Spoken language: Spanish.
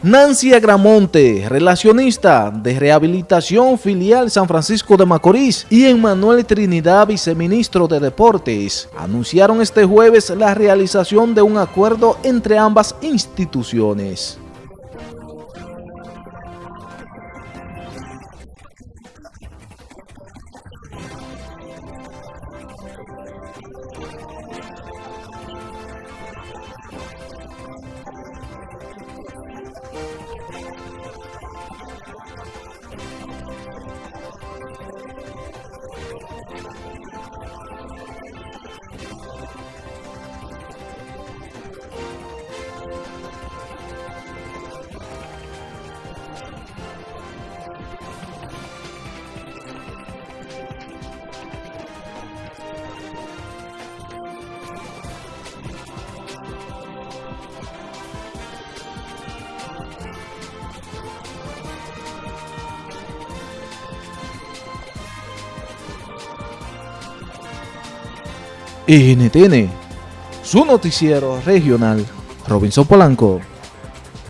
Nancy Agramonte, relacionista de Rehabilitación Filial San Francisco de Macorís y Emmanuel Trinidad, viceministro de Deportes, anunciaron este jueves la realización de un acuerdo entre ambas instituciones. NTN, su noticiero regional, Robinson Polanco.